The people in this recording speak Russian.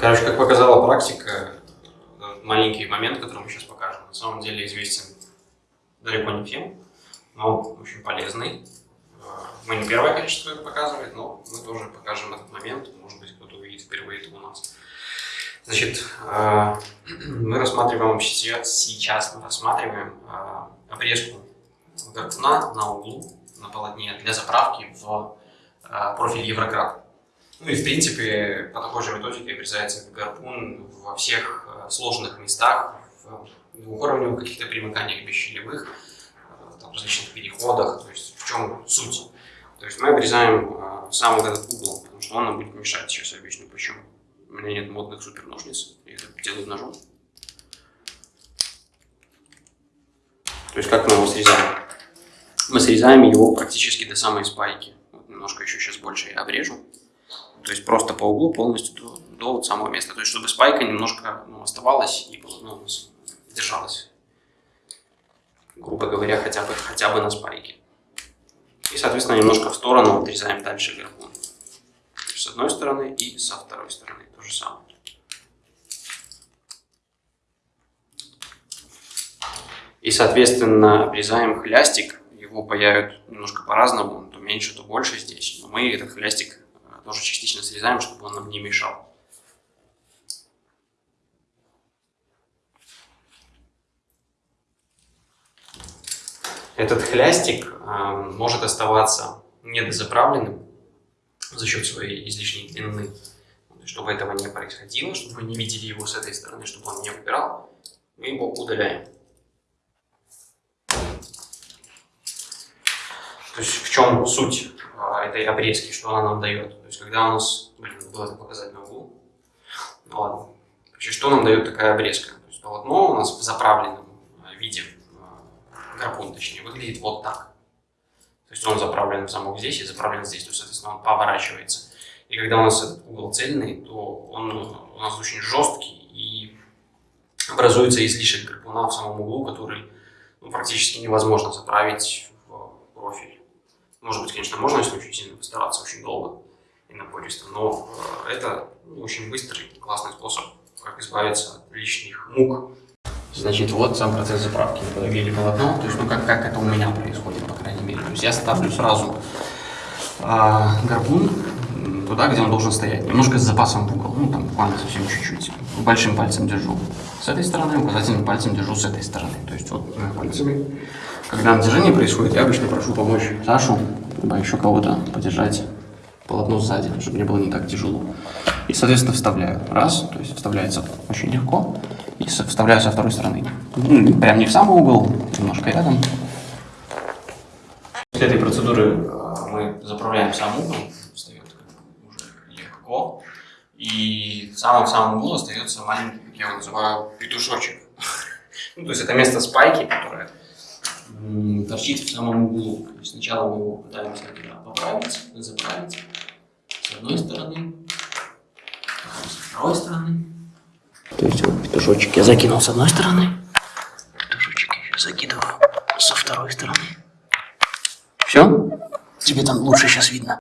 Короче, как показала практика, маленький момент, который мы сейчас покажем, на самом деле известен далеко не всем, но очень полезный. Мы не первое количество это показывает, но мы тоже покажем этот момент, может быть, кто-то увидит впервые это у нас. Значит, э, мы рассматриваем сейчас, мы рассматриваем э, обрезку гарпуна на углу, на полотне для заправки в профиль Еврократ. Ну и в принципе по такой же методике обрезается гарпун во всех сложных местах, в двухуровневых каких-то примыканиях бесщелевых, там, различных переходах, то есть в чем суть. То есть мы обрезаем сам вот этот угол, потому что он нам будет мешать, сейчас объясню почему. У меня нет модных супер ножниц, я это делаю ножом. То есть как мы его срезаем? Мы срезаем его практически до самой спайки. Вот немножко еще сейчас больше я обрежу. То есть просто по углу полностью до, до вот самого места. То есть чтобы спайка немножко ну, оставалась и ну, держалась. Грубо говоря, хотя бы, хотя бы на спайке. И, соответственно, немножко в сторону отрезаем дальше гарпун. С одной стороны и со второй стороны то же самое. И, соответственно, обрезаем хлястик. Его паяют немножко по-разному, то меньше, то больше здесь. Но мы этот хлястик тоже частично срезаем, чтобы он нам не мешал. Этот хлястик э, может оставаться недозаправленным за счет своей излишней длины чтобы этого не происходило, чтобы вы не видели его с этой стороны, чтобы он не убирал, мы его удаляем. То есть в чем суть этой обрезки, что она нам дает? То есть когда у нас, блин, было это показать на углу, ну ладно, Значит, что нам дает такая обрезка? То есть полотно у нас в заправленном а, виде, а, гарпун точнее, выглядит вот так. То есть он заправлен в замок здесь и заправлен здесь, то есть, соответственно, он поворачивается. И когда у нас этот угол цельный, то он у нас очень жесткий и образуется излишек гарпуна в самом углу, который ну, практически невозможно заправить. Может быть, конечно, можно, если очень сильно постараться, очень долго и напористо, но э, это очень быстрый, классный способ, как избавиться от лишних мук. Значит, вот сам процесс заправки. Подогрели полотно, то есть, ну, как, как это у меня происходит, по крайней мере. То есть я ставлю сразу а, гарпун туда, где он должен стоять. Немножко с запасом в угол. Ну, там буквально совсем чуть-чуть. Большим пальцем держу с этой стороны, указательным пальцем держу с этой стороны. То есть вот пальцами. Когда натяжение происходит, я обычно прошу помочь Сашу, либо еще кого-то подержать полотно сзади, чтобы мне было не так тяжело. И, соответственно, вставляю. Раз, то есть вставляется очень легко. И вставляю со второй стороны. Прям не в самый угол, немножко рядом. После этой процедуры э, мы заправляем сам угол легко. И в самом-самом углу остается маленький, как я его называю, петушочек. ну, то есть это место спайки, которое торчит в самом углу. То есть сначала мы его пытаемся туда поправить, заправить с одной стороны, потом со второй стороны. То есть вот петушочек я закинул с одной стороны, петушочек я закидываю со второй стороны. Все? Тебе там лучше сейчас видно.